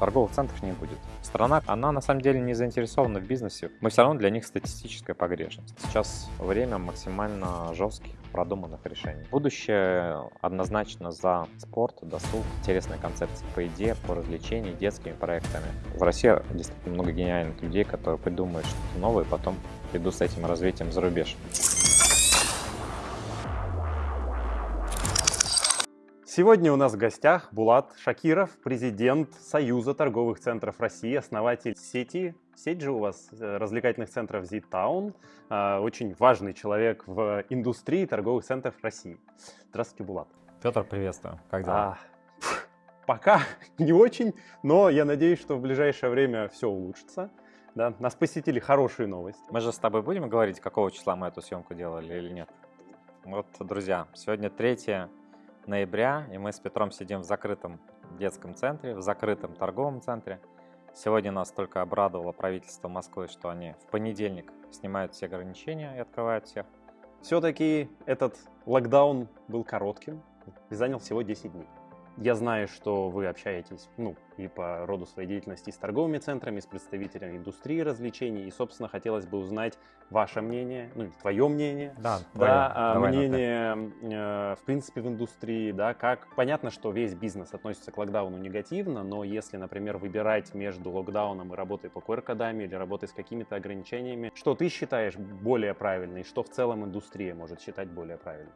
торговых центров не будет. Страна, она на самом деле не заинтересована в бизнесе. Мы все равно для них статистическая погрешность. Сейчас время максимально жестких, продуманных решений. Будущее однозначно за спорт, досуг, интересная концепция по идее, по развлечению, детскими проектами. В России действительно много гениальных людей, которые придумают что-то новое, и потом идут с этим развитием за рубеж. Сегодня у нас в гостях Булат Шакиров, президент Союза торговых центров России, основатель сети. Сеть же у вас э, развлекательных центров Z-Town. А, очень важный человек в индустрии торговых центров России. Здравствуйте, Булат. Петр, приветствую. Как дела? А, пока не очень, но я надеюсь, что в ближайшее время все улучшится. Да, нас посетили хорошие новости. Мы же с тобой будем говорить, какого числа мы эту съемку делали или нет? Вот, друзья, сегодня 3 ноября, и мы с Петром сидим в закрытом детском центре, в закрытом торговом центре. Сегодня нас только обрадовало правительство Москвы, что они в понедельник снимают все ограничения и открывают всех. Все-таки этот локдаун был коротким и занял всего 10 дней. Я знаю, что вы общаетесь, ну, и по роду своей деятельности с торговыми центрами, с представителями индустрии развлечений, и, собственно, хотелось бы узнать ваше мнение, ну, твое мнение, да, да а, мнение, э, в принципе, в индустрии, да, как, понятно, что весь бизнес относится к локдауну негативно, но если, например, выбирать между локдауном и работой по QR-кодам или работой с какими-то ограничениями, что ты считаешь более правильно, и что в целом индустрия может считать более правильным?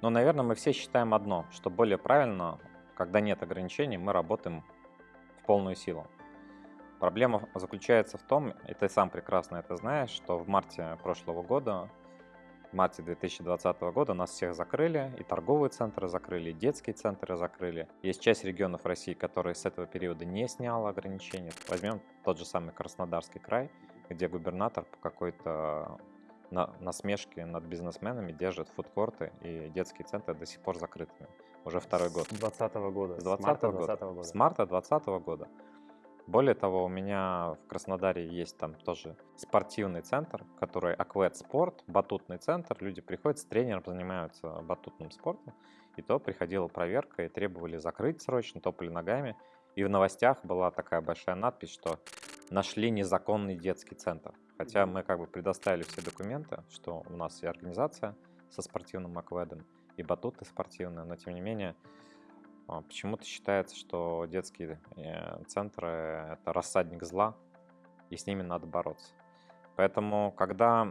Ну, наверное, мы все считаем одно, что более правильно когда нет ограничений, мы работаем в полную силу. Проблема заключается в том, и ты сам прекрасно это знаешь, что в марте прошлого года, в марте 2020 года нас всех закрыли, и торговые центры закрыли, и детские центры закрыли. Есть часть регионов России, которые с этого периода не сняла ограничения. Возьмем тот же самый Краснодарский край, где губернатор по какой-то на, насмешки над бизнесменами держит фудкорты и детские центры до сих пор закрытыми. Уже второй год. С 2020 года. С 2020 года. 20 года. С марта 2020 года. Более того, у меня в Краснодаре есть там тоже спортивный центр, который Аквет Спорт, батутный центр. Люди приходят с тренером, занимаются батутным спортом. И то приходила проверка и требовали закрыть срочно, топали ногами. И в новостях была такая большая надпись, что нашли незаконный детский центр. Хотя мы как бы предоставили все документы, что у нас и организация со спортивным акведом, и батуты спортивные, но тем не менее а, почему-то считается, что детские э, центры — это рассадник зла, и с ними надо бороться. Поэтому, когда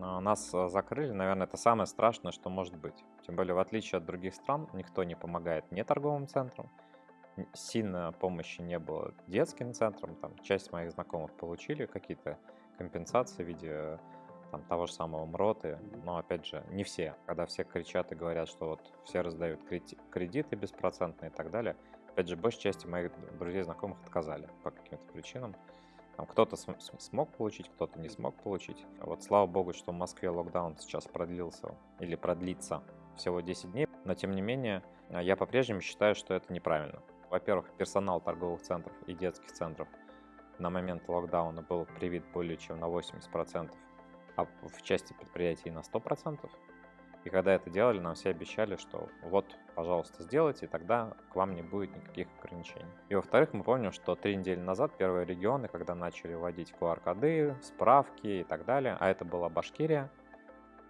а, нас закрыли, наверное, это самое страшное, что может быть. Тем более, в отличие от других стран, никто не помогает не торговым центрам, сильно помощи не было детским центрам. Там часть моих знакомых получили какие-то компенсации в виде там, того же самого МРОТы, но опять же не все. Когда все кричат и говорят, что вот все раздают кредиты беспроцентные и так далее, опять же большей части моих друзей знакомых отказали по каким-то причинам. Там кто-то см смог получить, кто-то не смог получить. Вот слава богу, что в Москве локдаун сейчас продлился или продлится всего 10 дней, но тем не менее я по-прежнему считаю, что это неправильно. Во-первых, персонал торговых центров и детских центров на момент локдауна был привит более чем на 80%, а в части предприятий на 100%. И когда это делали, нам все обещали, что вот, пожалуйста, сделайте, и тогда к вам не будет никаких ограничений. И во-вторых, мы помним, что три недели назад первые регионы, когда начали вводить QR-коды, справки и так далее, а это была Башкирия,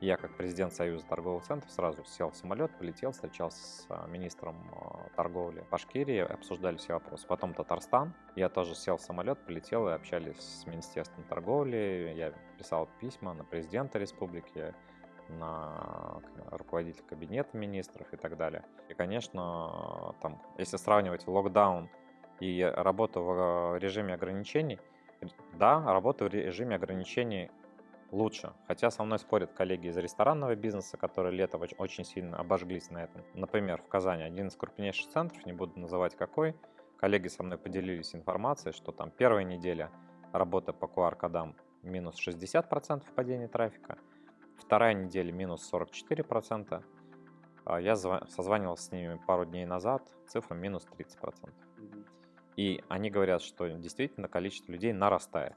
я, как президент Союза торговых центров, сразу сел в самолет, полетел, встречался с а, министром а, торговли Башкирии, обсуждали все вопросы. Потом Татарстан. Я тоже сел в самолет, полетел и общались с Министерством торговли. Я писал письма на президента республики, на руководителя кабинета министров и так далее. И, конечно, там, если сравнивать локдаун и работу в режиме ограничений, да, работа в режиме ограничений лучше. Хотя со мной спорят коллеги из ресторанного бизнеса, которые летом очень сильно обожглись на этом. Например, в Казани один из крупнейших центров, не буду называть какой, коллеги со мной поделились информацией, что там первая неделя работы по QR-кодам минус 60% падения трафика, вторая неделя минус 44%, а я созванивался с ними пару дней назад, цифра минус 30%. И они говорят, что действительно количество людей нарастает.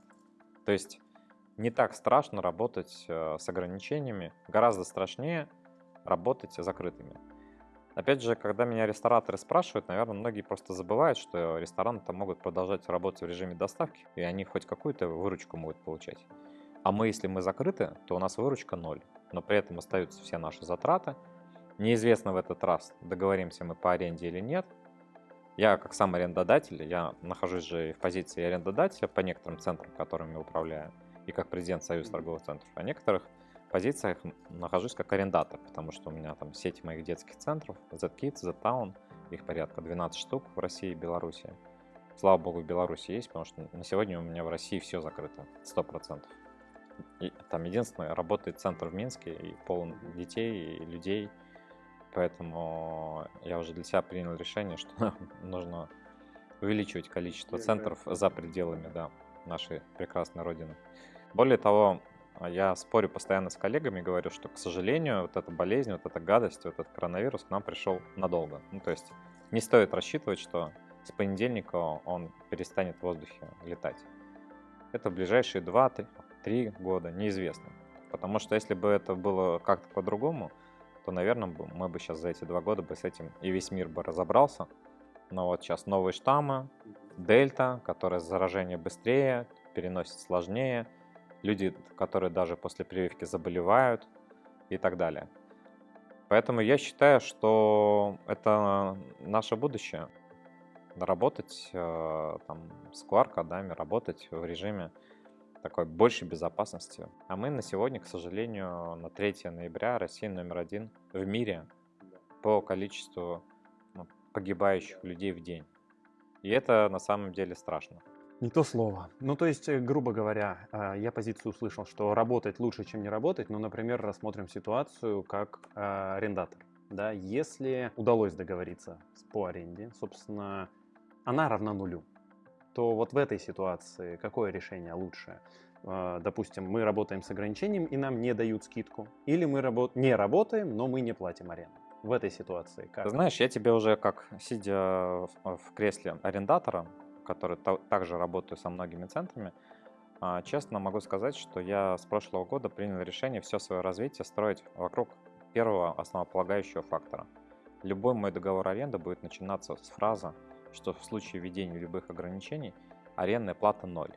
То есть не так страшно работать э, с ограничениями, гораздо страшнее работать закрытыми. Опять же, когда меня рестораторы спрашивают, наверное, многие просто забывают, что рестораны-то могут продолжать работать в режиме доставки, и они хоть какую-то выручку могут получать. А мы, если мы закрыты, то у нас выручка ноль, но при этом остаются все наши затраты. Неизвестно в этот раз, договоримся мы по аренде или нет. Я, как сам арендодатель, я нахожусь же в позиции арендодателя по некоторым центрам, которыми управляю, и как президент Союза торговых центров, а некоторых позициях нахожусь как арендатор, потому что у меня там сеть моих детских центров, Z-Kids, Z-Town, их порядка 12 штук в России и Беларуси. Слава богу, в Беларуси есть, потому что на сегодня у меня в России все закрыто, 100%. И там единственное, работает центр в Минске, и полон детей и людей, поэтому я уже для себя принял решение, что нужно увеличивать количество центров за пределами да, нашей прекрасной родины. Более того, а я спорю постоянно с коллегами, говорю, что, к сожалению, вот эта болезнь, вот эта гадость, вот этот коронавирус к нам пришел надолго. Ну, то есть не стоит рассчитывать, что с понедельника он перестанет в воздухе летать. Это ближайшие 2-3 года, неизвестно. Потому что если бы это было как-то по-другому, то, наверное, мы бы сейчас за эти два года бы с этим и весь мир бы разобрался. Но вот сейчас новые штаммы, дельта, которая заражение быстрее, переносит сложнее – люди, которые даже после прививки заболевают и так далее. Поэтому я считаю, что это наше будущее. Работать э, там, с QR-кодами, работать в режиме такой большей безопасности. А мы на сегодня, к сожалению, на 3 ноября Россия номер один в мире по количеству ну, погибающих людей в день. И это на самом деле страшно. Не то слово. Ну, то есть, э, грубо говоря, а, я позицию услышал, что работать лучше, чем не работать. Ну, например, рассмотрим ситуацию как а, арендатор. Да, если удалось договориться по аренде, собственно, она равна нулю, то вот в этой ситуации какое решение лучше? Допустим, мы работаем с ограничением и нам не дают скидку, или мы работ... не работаем, но мы не платим аренду. В этой ситуации как? Знаешь, я тебе уже как сидя в кресле арендатора который также работаю со многими центрами, а, честно могу сказать, что я с прошлого года принял решение все свое развитие строить вокруг первого основополагающего фактора. Любой мой договор аренды будет начинаться с фразы, что в случае введения любых ограничений арендная плата ноль.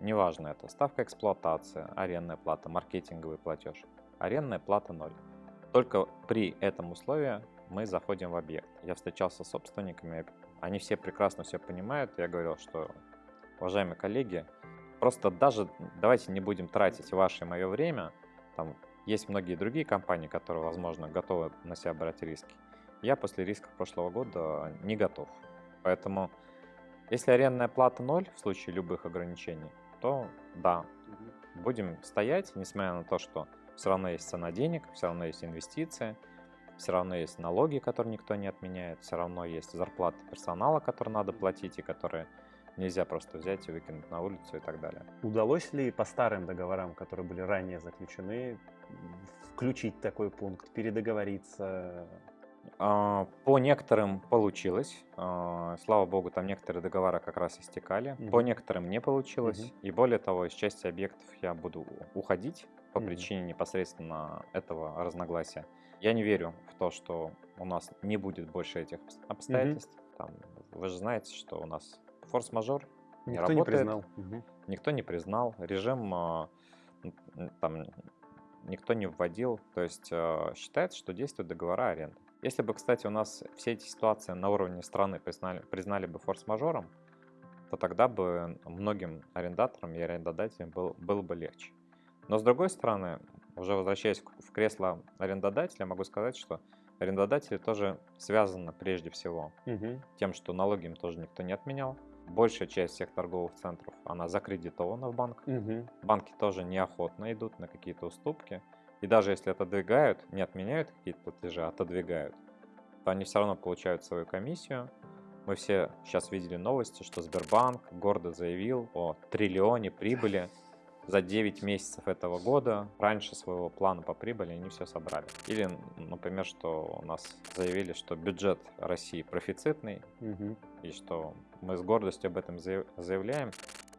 Неважно это ставка эксплуатации, арендная плата, маркетинговый платеж. Арендная плата ноль. Только при этом условии мы заходим в объект. Я встречался с собственниками, они все прекрасно все понимают. Я говорил, что, уважаемые коллеги, просто даже давайте не будем тратить ваше и мое время. Там есть многие другие компании, которые, возможно, готовы на себя брать риски. Я после рисков прошлого года не готов. Поэтому, если арендная плата ноль в случае любых ограничений, то да, будем стоять, несмотря на то, что все равно есть цена денег, все равно есть инвестиции – все равно есть налоги, которые никто не отменяет, все равно есть зарплаты персонала, которые надо платить и которые нельзя просто взять и выкинуть на улицу и так далее. Удалось ли по старым договорам, которые были ранее заключены, включить такой пункт, передоговориться? А, по некоторым получилось. А, слава богу, там некоторые договора как раз истекали. Угу. По некоторым не получилось. Угу. И более того, из части объектов я буду уходить по угу. причине непосредственно этого разногласия. Я не верю в то, что у нас не будет больше этих обстоятельств. Угу. Там, вы же знаете, что у нас форс-мажор не Никто работает. не признал. Угу. Никто не признал. Режим а, там никто не вводил. То есть а, считается, что действуют договора аренды. Если бы, кстати, у нас все эти ситуации на уровне страны признали, признали бы форс-мажором, то тогда бы многим арендаторам и арендодателям был, было бы легче. Но с другой стороны, уже возвращаясь в кресло арендодателя, могу сказать, что арендодатели тоже связаны прежде всего угу. тем, что налоги им тоже никто не отменял. Большая часть всех торговых центров, она закредитована в банк. Угу. Банки тоже неохотно идут на какие-то уступки. И даже если отодвигают, не отменяют какие-то платежи, а отодвигают, то они все равно получают свою комиссию. Мы все сейчас видели новости, что Сбербанк гордо заявил о триллионе прибыли за 9 месяцев этого года раньше своего плана по прибыли они все собрали. Или, например, что у нас заявили, что бюджет России профицитный, угу. и что мы с гордостью об этом заявляем.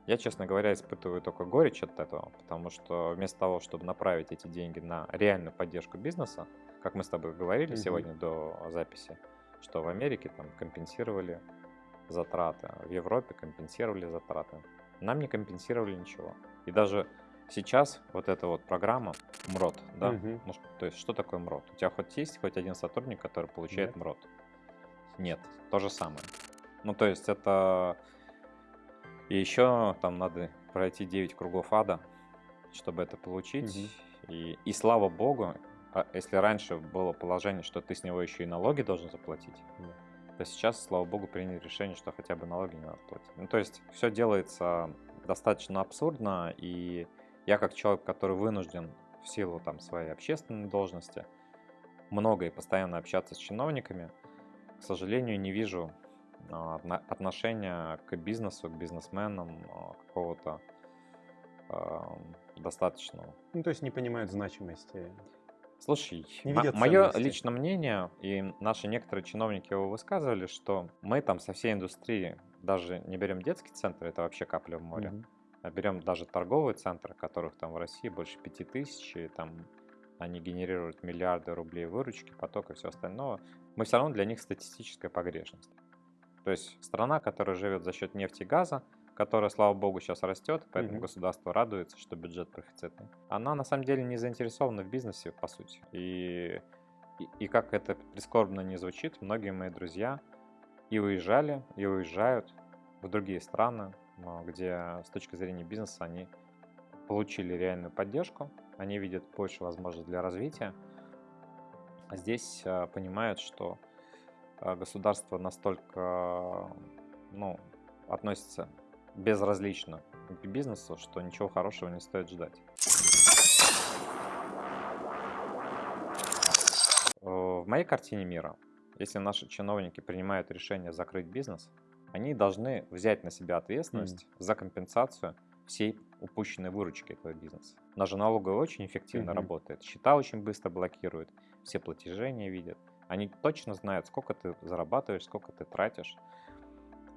Я, честно говоря, испытываю только горечь от этого, потому что вместо того, чтобы направить эти деньги на реальную поддержку бизнеса, как мы с тобой говорили угу. сегодня до записи, что в Америке там компенсировали затраты, в Европе компенсировали затраты. Нам не компенсировали ничего. И даже сейчас вот эта вот программа МРОД, да, Мгм. ну, то есть что такое МРОД? У тебя хоть есть хоть один сотрудник, который получает Нет. МРОД? Нет, то же самое. Ну, то есть это... И еще там надо пройти 9 кругов ада, чтобы это получить. И, и слава богу, а если раньше было положение, что ты с него еще и налоги должен заплатить, Да. то сейчас, слава богу, приняли решение, что хотя бы налоги не надо платить. Ну, то есть все делается достаточно абсурдно, и я как человек, который вынужден в силу там своей общественной должности много и постоянно общаться с чиновниками, к сожалению, не вижу а, отно- отношения к бизнесу, к бизнесменам а, какого-то а, достаточного. Ну, то есть не понимают значимости. Слушай, мое личное мнение, и наши некоторые чиновники его высказывали, что мы там со всей индустрии, даже не берем детский центр, это вообще капля в море, Мгм. а берем даже торговые центры, которых там в России больше пяти тысяч, и там они генерируют миллиарды рублей выручки, поток и все остальное, мы все равно для них статистическая погрешность. То есть страна, которая живет за счет нефти и газа, которая, слава богу, сейчас растет, поэтому Мгм. государство радуется, что бюджет профицитный. Она на самом деле не заинтересована в бизнесе, по сути. И, и, и как это прискорбно не звучит, многие мои друзья и уезжали, и уезжают в другие страны, где с точки зрения бизнеса они получили реальную поддержку, они видят больше возможностей для развития. Здесь а, понимают, что а, государство настолько ну, относится безразлично к бизнесу, что ничего хорошего не стоит ждать. Э, В моей картине мира, если наши чиновники принимают решение закрыть бизнес, они должны взять на себя ответственность за компенсацию всей упущенной выручки этого бизнеса. Наша налоговая очень эффективно Мгм. работает, счета очень быстро блокируют, все платежи не видят. Они точно знают, сколько ты зарабатываешь, сколько ты тратишь.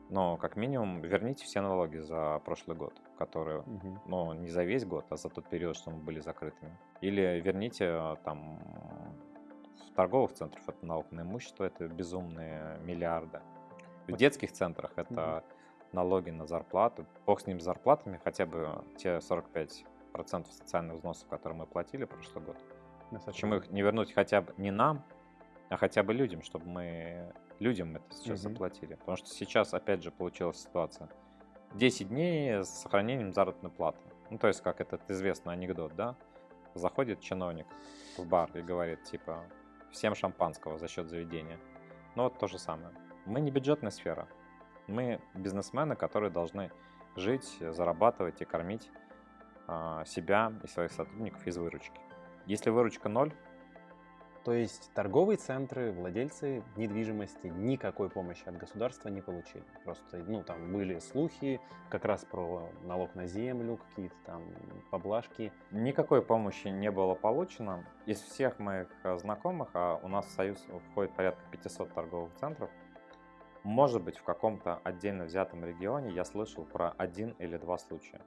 Но как минимум верните все налоги за прошлый год, которые Мгм. ну, не за весь год, а за тот период, что мы были закрытыми. Или верните э, там в торговых центрах это налог на имущество, это безумные миллиарды. В детских центрах это налоги на зарплату. Бог с ним с зарплатами, хотя бы те 45% социальных взносов, которые мы платили прошлый год. Почему их не вернуть хотя бы не нам, а хотя бы людям, чтобы мы людям это сейчас Мгм. заплатили. Потому что сейчас, опять же, получилась ситуация. 10 дней с сохранением заработной платы. Ну, то есть, как этот известный анекдот, да? Заходит чиновник в бар и говорит, типа, всем шампанского за счет заведения. Ну, вот то же самое. Мы не бюджетная сфера. Мы бизнесмены, которые должны жить, зарабатывать и кормить а, себя и своих сотрудников из выручки. Если выручка ноль, То есть торговые центры, владельцы недвижимости никакой помощи от государства не получили. Просто, ну, там были слухи как раз про налог на землю, какие-то там поблажки. Никакой помощи не было получено. Из всех моих э, знакомых, а у нас в Союз входит порядка 500 торговых центров, может быть, в каком-то отдельно взятом регионе я слышал про один или два случая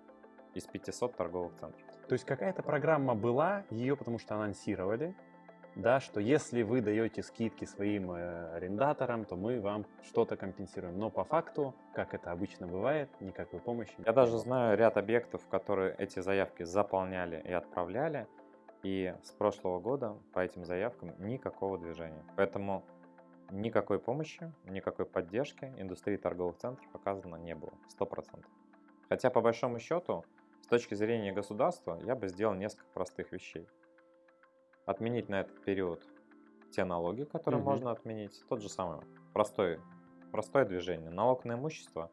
из 500 торговых центров. То есть какая-то программа была, ее потому что анонсировали, да, что если вы даете скидки своим э, арендаторам, то мы вам что-то компенсируем. Но по факту, как это обычно бывает, никакой помощи Я даже знаю ряд объектов, которые эти заявки заполняли и отправляли, и с прошлого года по этим заявкам никакого движения. Поэтому никакой помощи, никакой поддержки индустрии торговых центров оказано не было, 100%. Хотя по большому счету, с точки зрения государства, я бы сделал несколько простых вещей. Отменить на этот период те налоги, которые Мгм. можно отменить, тот же самый простой, простое движение. Налог на имущество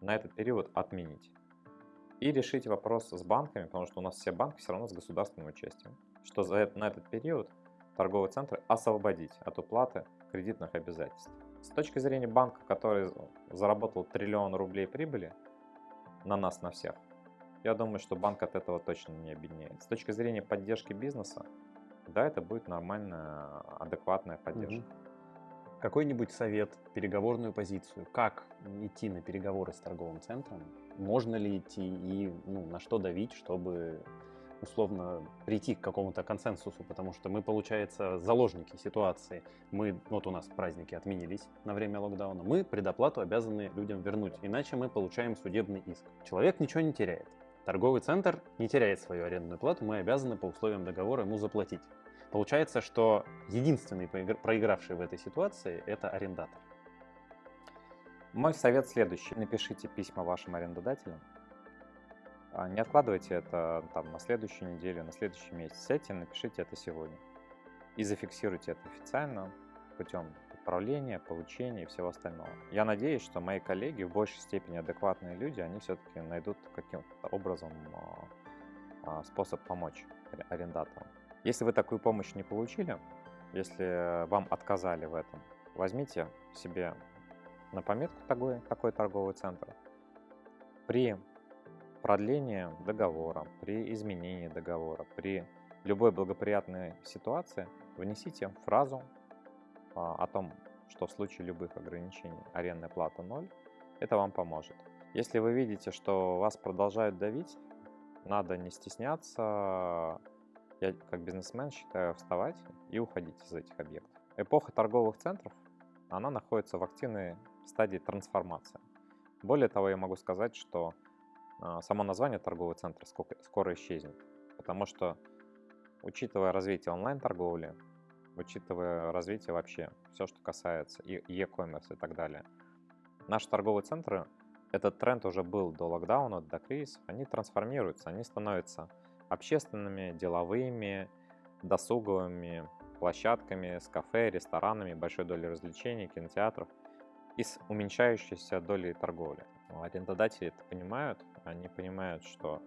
на этот период отменить и решить вопрос с банками, потому что у нас все банки все равно с государственным участием, что за это, на этот период торговые центры освободить от уплаты кредитных обязательств. С точки зрения банка, который заработал триллион рублей прибыли на нас, на всех, я думаю, что банк от этого точно не обеднеет. С точки зрения поддержки бизнеса, да, это будет нормальная, адекватная поддержка. Какой-нибудь совет, переговорную позицию, как идти на переговоры с торговым центром, можно ли идти и ну, на что давить, чтобы условно прийти к какому-то консенсусу, потому что мы, получается, заложники ситуации. Мы, вот у нас праздники отменились на время локдауна, мы предоплату обязаны людям вернуть, иначе мы получаем судебный иск. Человек ничего не теряет. Торговый центр не теряет свою арендную плату, мы обязаны по условиям договора ему заплатить. Получается, что единственный проигравший в этой ситуации – это арендатор. Мой совет следующий. Напишите письма вашим арендодателям. А, не откладывайте это там, на следующую неделю, на следующий месяц. Сядьте, напишите это сегодня. И зафиксируйте это официально путем управления, получения и всего остального. Я надеюсь, что мои коллеги в большей степени адекватные люди, они все-таки найдут каким-то образом а, а, способ помочь арендаторам. Если вы такую помощь не получили, если вам отказали в этом, возьмите себе на пометку такой, такой торговый центр. При продлении договора, при изменении договора, при любой благоприятной ситуации внесите фразу о том, что в случае любых ограничений арендная плата 0, это вам поможет. Если вы видите, что вас продолжают давить, надо не стесняться. Я как бизнесмен считаю вставать и уходить из этих объектов. Эпоха торговых центров, она находится в активной стадии трансформации. Более того, я могу сказать, что а, само название торгового центра скоро исчезнет, потому что, учитывая развитие онлайн-торговли, учитывая развитие вообще, все, что касается e-commerce и так далее, наши торговые центры, этот тренд уже был до локдауна, до кризиса, они трансформируются, они становятся общественными, деловыми, досуговыми площадками с кафе, ресторанами, большой долей развлечений, кинотеатров и с уменьшающейся долей торговли. Арендодатели это понимают, они понимают, что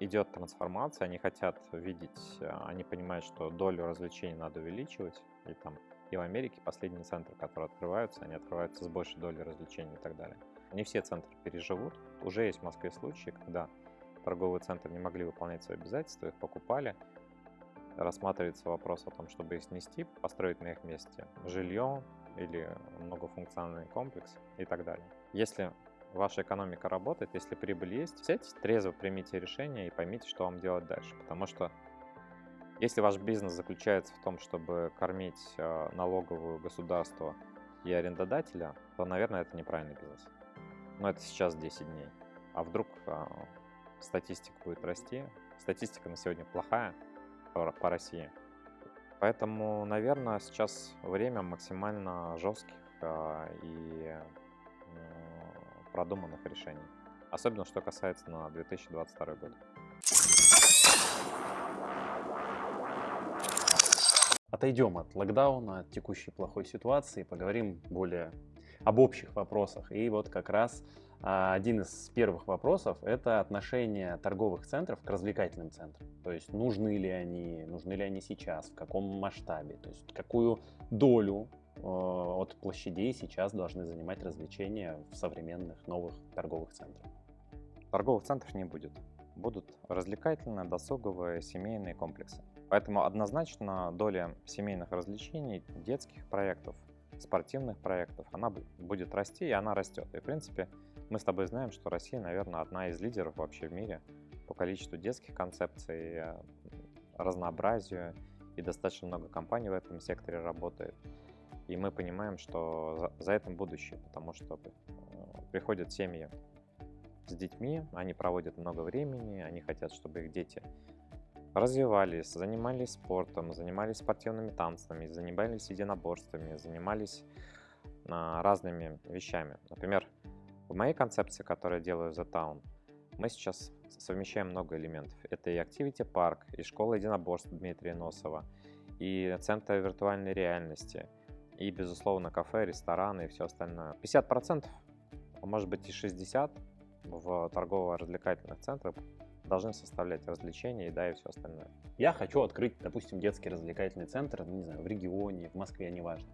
идет трансформация, они хотят видеть, а, они понимают, что долю развлечений надо увеличивать, и там и в Америке последние центры, которые открываются, они открываются с большей долей развлечений и так далее. Не все центры переживут. Уже есть в Москве случаи, когда торговые центры не могли выполнять свои обязательства, их покупали. Рассматривается вопрос о том, чтобы их снести, построить на их месте жилье, или многофункциональный комплекс и так далее. Если ваша экономика работает, если прибыль есть, сядьте, трезво примите решение и поймите, что вам делать дальше. Потому что если ваш бизнес заключается в том, чтобы кормить э, налоговую государство и арендодателя, то, наверное, это неправильный бизнес. Но это сейчас 10 дней. А вдруг э, статистика будет расти? Статистика на сегодня плохая по, России. Поэтому, наверное, сейчас время максимально жестких а, и продуманных решений. Особенно, что касается на 2022 год. Отойдем от локдауна, от текущей плохой ситуации, поговорим более об общих вопросах. И вот как раз а, один из первых вопросов – это отношение торговых центров к развлекательным центрам. То есть нужны ли они, нужны ли они сейчас, в каком масштабе, то есть какую долю от площадей сейчас должны занимать развлечения в современных новых торговых центрах. Торговых центров не будет. Будут развлекательные, досуговые, семейные комплексы. Поэтому однозначно доля семейных развлечений, детских проектов, спортивных проектов, она будет расти, и она растет. И, в принципе, мы с тобой знаем, что Россия, наверное, одна из лидеров вообще в мире по количеству детских концепций, э, разнообразию, и достаточно много компаний в этом секторе работает. И мы понимаем, что за, за этим будущее, потому что э, приходят семьи с детьми, они проводят много времени, они хотят, чтобы их дети развивались, занимались спортом, занимались спортивными танцами, занимались единоборствами, занимались а, разными вещами. Например, в моей концепции, которую я делаю за Town, мы сейчас совмещаем много элементов. Это и Activity Park, и школа единоборств Дмитрия Носова, и центр виртуальной реальности, и, безусловно, кафе, рестораны и все остальное. 50%, а может быть и 60% в торгово-развлекательных центрах должны составлять развлечения, да, и все остальное. Я хочу открыть, допустим, детский развлекательный центр, не знаю, в регионе, в Москве, неважно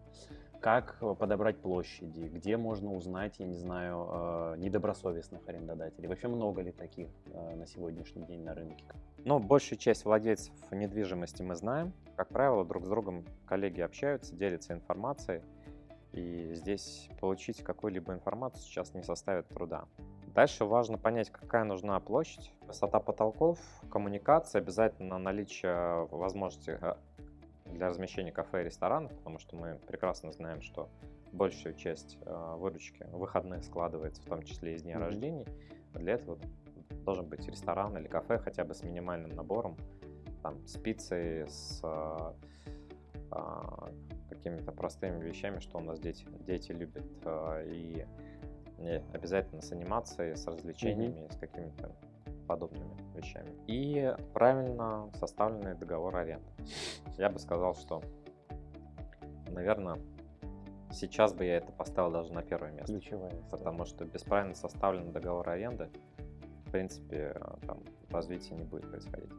как э, подобрать площади, где можно узнать, я не знаю, э, недобросовестных арендодателей. Вообще много ли таких э, на сегодняшний день на рынке? Ну, большую часть владельцев недвижимости мы знаем. Как правило, друг с другом коллеги общаются, делятся информацией. И здесь получить какую-либо информацию сейчас не составит труда. Дальше важно понять, какая нужна площадь, высота потолков, коммуникация, обязательно наличие возможности для размещения кафе и ресторанов, потому что мы прекрасно знаем, что большую часть э, выручки выходных складывается, в том числе из дня mm-hmm. рождений. Для этого должен быть ресторан или кафе хотя бы с минимальным набором, там, с пиццей, с э, э, какими-то простыми вещами, что у нас дети, дети любят, э, и, и обязательно с анимацией, с развлечениями, mm-hmm. с какими-то подобными вещами. И правильно составленный договор аренды. Я бы сказал, что, наверное, сейчас бы я это поставил даже на первое место. Ключевое. Потому что без правильно составленного договора аренды, в принципе, там развития не будет происходить.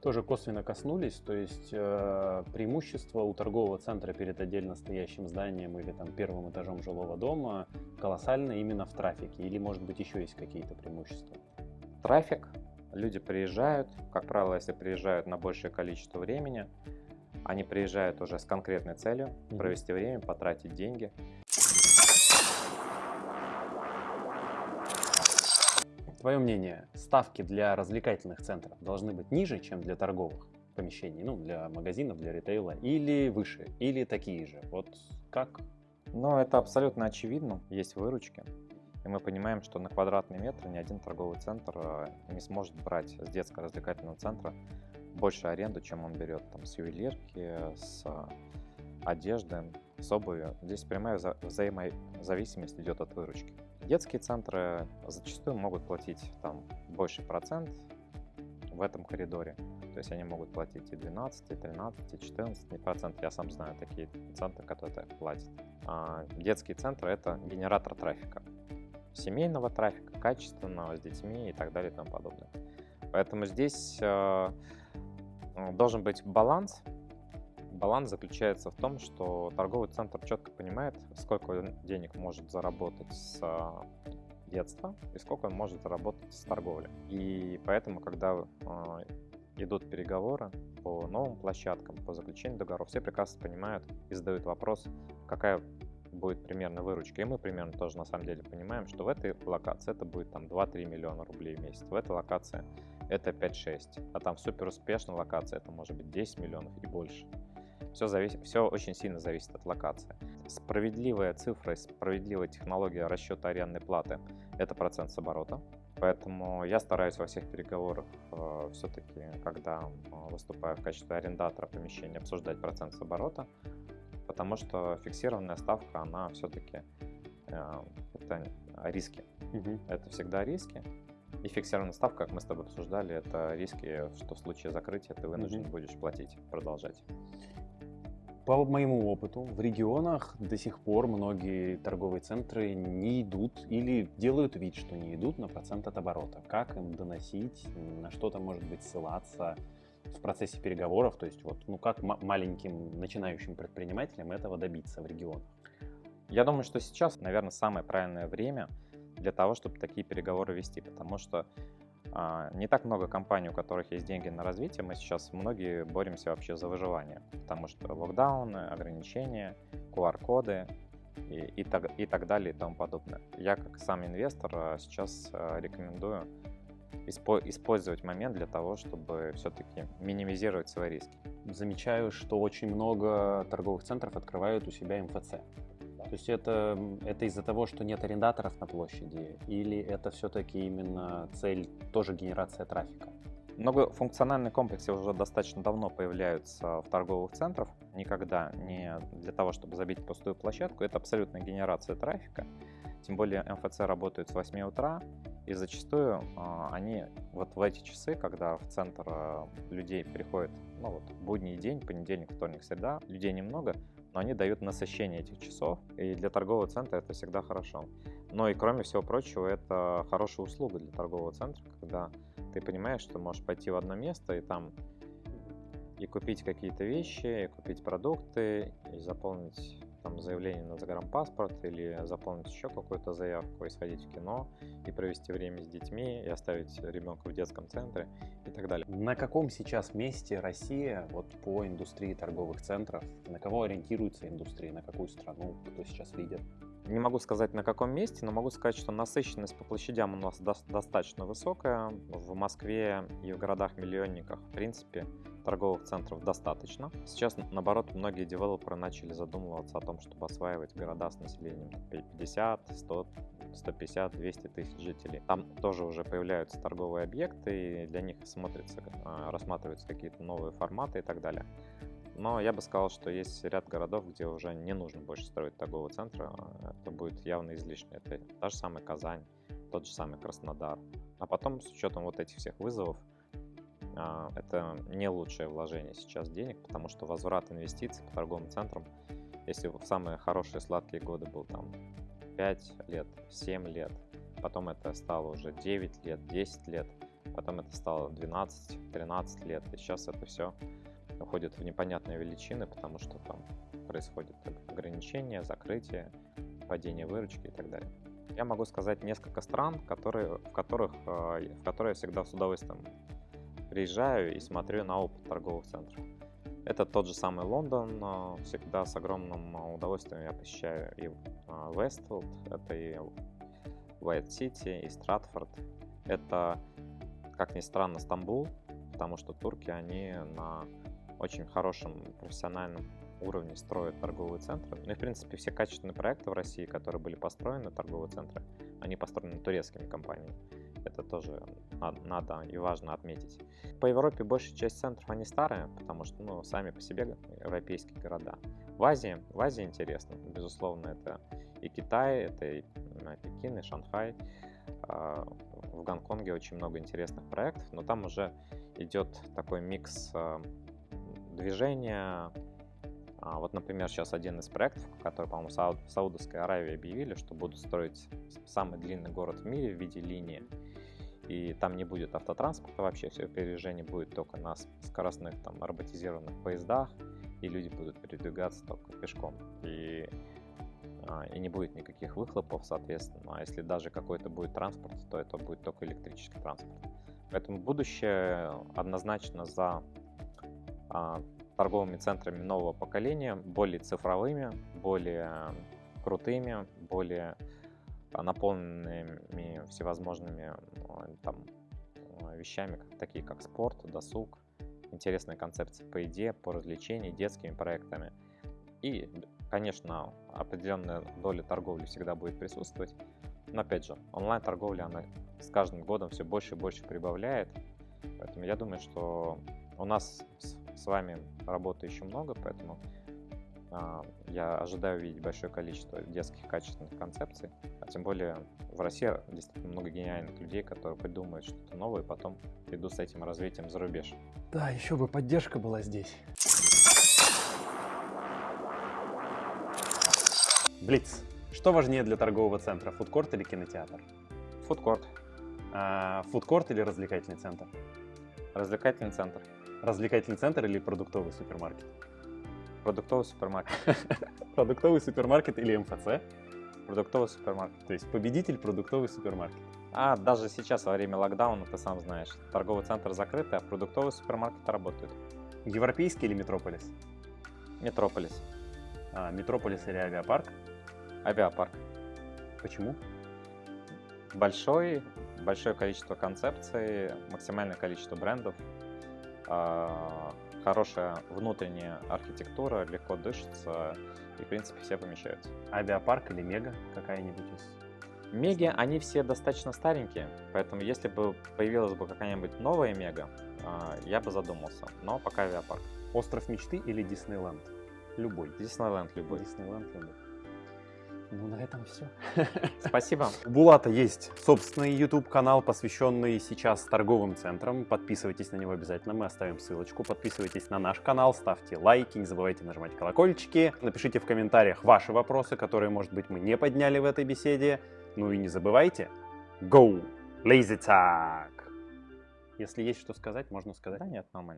Тоже косвенно коснулись, то есть э, преимущество у торгового центра перед отдельно стоящим зданием или там первым этажом жилого дома колоссально именно в трафике, или может быть еще есть какие-то преимущества? Трафик, люди приезжают, как правило, если приезжают на большее количество времени, они приезжают уже с конкретной целью провести время, потратить деньги. Твое мнение, ставки для развлекательных центров должны быть ниже, чем для торговых помещений, ну, для магазинов, для ритейла, или выше, или такие же? Вот как? Ну, это абсолютно очевидно. Есть выручки. И мы понимаем, что на квадратный метр ни один торговый центр э, не сможет брать с детско-развлекательного центра больше аренду, чем он берет там, с ювелирки, с одежды, с обуви. Здесь прямая вза взаимозависимость идет от выручки. Детские центры зачастую могут платить там больше процент в этом коридоре. То есть они могут платить и 12, и 13, и 14 процент. Я сам знаю такие центры, которые так платят. А детские центры — это генератор трафика семейного трафика, качественного, с детьми и так далее и тому подобное. Поэтому здесь э, должен быть баланс. Баланс заключается в том, что торговый центр четко понимает, сколько денег может заработать с э, детства и сколько он может заработать с торговли. И поэтому, когда э, идут переговоры по новым площадкам, по заключению договоров, все прекрасно понимают и задают вопрос, какая будет примерно выручка. И мы примерно тоже на самом деле понимаем, что в этой локации это будет там 2-3 миллиона рублей в месяц. В этой локации это 5-6. А там супер успешной локации это может быть 10 миллионов и больше. Все, зависит, все очень сильно зависит от локации. Справедливая цифра, справедливая технология расчета арендной платы – это процент с оборота. Поэтому я стараюсь во всех переговорах э, все-таки, когда э, выступаю в качестве арендатора помещения, обсуждать процент с оборота, потому что фиксированная ставка, она все-таки э, это риски. Угу. Это всегда риски. И фиксированная ставка, как мы с тобой обсуждали, это риски, что в случае закрытия ты вынужден угу. будешь платить, продолжать. По моему опыту, в регионах до сих пор многие торговые центры не идут или делают вид, что не идут на процент от оборота. Как им доносить, на что-то может быть ссылаться, в процессе переговоров, то есть вот, ну как маленьким начинающим предпринимателям этого добиться в регионах? Я думаю, что сейчас, наверное, самое правильное время для того, чтобы такие переговоры вести, потому что а, не так много компаний, у которых есть деньги на развитие. Мы сейчас многие боремся вообще за выживание, потому что локдауны, ограничения, QR-коды и, и, так, и так далее и тому подобное. Я как сам инвестор а, сейчас а, рекомендую использовать момент для того, чтобы все-таки минимизировать свои риски. Замечаю, что очень много торговых центров открывают у себя МФЦ. То есть это, это из-за того, что нет арендаторов на площади, или это все-таки именно цель тоже генерация трафика? Многофункциональные комплексы уже достаточно давно появляются в торговых центрах. Никогда не для того, чтобы забить пустую площадку. Это абсолютная генерация трафика. Тем более МФЦ работает с 8 утра, и зачастую э, они вот в эти часы, когда в центр э, людей приходит, ну вот, будний день, понедельник, вторник, среда, людей немного, но они дают насыщение этих часов, и для торгового центра это всегда хорошо. Но и кроме всего прочего, это хорошая услуга для торгового центра, когда ты понимаешь, что можешь пойти в одно место и там и купить какие-то вещи, и купить продукты, и заполнить там заявление на загранпаспорт или заполнить еще какую-то заявку и сходить в кино и провести время с детьми и оставить ребенка в детском центре и так далее. На каком сейчас месте Россия вот по индустрии торговых центров? На кого ориентируется индустрия? На какую страну? Кто сейчас лидер? Не могу сказать на каком месте, но могу сказать, что насыщенность по площадям у нас до достаточно высокая. В Москве и в городах-миллионниках, в принципе, торговых центров достаточно. Сейчас, наоборот, многие девелоперы начали задумываться о том, чтобы осваивать города с населением 50, 100, 150, 200 тысяч жителей. Там тоже уже появляются торговые объекты, и для них смотрится, а, рассматриваются какие-то новые форматы и так далее. Но я бы сказал, что есть ряд городов, где уже не нужно больше строить торгового центра. Это будет явно излишне. Это та же самая Казань, тот же самый Краснодар. А потом, с учетом вот этих всех вызовов, это не лучшее вложение сейчас денег, потому что возврат инвестиций по торговым центрам, если в самые хорошие сладкие годы был там 5 лет, 7 лет, потом это стало уже 9 лет, 10 лет, потом это стало 12, 13 лет, и сейчас это все уходит в непонятные величины, потому что там происходит ограничения, закрытие, падение выручки и так далее. Я могу сказать несколько стран, которые, в, которых, э, в которые я всегда с удовольствием приезжаю и смотрю на опыт торговых центров. Это тот же самый Лондон, всегда с огромным удовольствием я посещаю и Вестфилд, э, это и Уайт Сити, и Стратфорд. Это, как ни странно, Стамбул, потому что турки, они на очень хорошем профессиональном уровне строят торговые центры. Ну и, в принципе, все качественные проекты в России, которые были построены, торговые центры, они построены турецкими компаниями. Тоже надо и важно отметить. По Европе большая часть центров, они старые, потому что, ну, сами по себе европейские города. В Азии, в Азии интересно, безусловно, это и Китай, это и Пекин, и Шанхай. А, в Гонконге очень много интересных проектов, но там уже идет такой микс а, движения. А, вот, например, сейчас один из проектов, который, по-моему, в Саудовской Аравии объявили, что будут строить самый длинный город в мире в виде линии. И там не будет автотранспорта вообще, все передвижение будет только на скоростных там роботизированных поездах, и люди будут передвигаться только пешком. И, а, и не будет никаких выхлопов, соответственно. А если даже какой-то будет транспорт, то это будет только электрический транспорт. Поэтому будущее однозначно за а, торговыми центрами нового поколения, более цифровыми, более крутыми, более наполненными всевозможными а, там, вещами, такие как спорт, досуг, интересные концепции по идее, по развлечению, детскими проектами. И, конечно, определенная доля торговли всегда будет присутствовать. Но опять же, онлайн-торговля, она с каждым годом все больше и больше прибавляет. Поэтому я думаю, что у нас с вами работы еще много, поэтому а, я ожидаю увидеть большое количество детских качественных концепций. А тем более в России действительно много гениальных людей, которые придумают что-то новое и потом идут с этим развитием за рубеж. Да, еще бы поддержка была здесь. Блиц. Что важнее для торгового центра, фудкорт или кинотеатр? Фудкорт. А, фудкорт или развлекательный центр? Развлекательный центр. Развлекательный центр или продуктовый супермаркет? Продуктовый супермаркет. Продуктовый супермаркет или МФЦ? Продуктовый супермаркет. То есть победитель продуктовый супермаркет. А даже сейчас во время локдауна, ты сам знаешь, торговый центр закрыт, а продуктовый супермаркет работает. Европейский или Метрополис? Метрополис. А, Метрополис или авиапарк? Авиапарк. Почему? Большой, большое количество концепций, максимальное количество брендов, а, хорошая внутренняя архитектура, легко дышится, и, в принципе, все помещаются. Авиапарк или Мега какая-нибудь из? Меги, они все достаточно старенькие, поэтому если бы появилась бы какая-нибудь новая Мега, а, я бы задумался, но пока авиапарк. Остров мечты или Диснейленд? Любой. Диснейленд любой. Диснейленд любой. Ну, на этом все. Спасибо. У Булата есть собственный YouTube-канал, посвященный сейчас торговым центрам. Подписывайтесь на него обязательно, мы оставим ссылочку. Подписывайтесь на наш канал, ставьте лайки, не забывайте нажимать колокольчики. Напишите в комментариях ваши вопросы, которые, может быть, мы не подняли в этой беседе. Ну и не забывайте, go, lazy tag! Если есть что сказать, можно сказать. Да нет, нормально.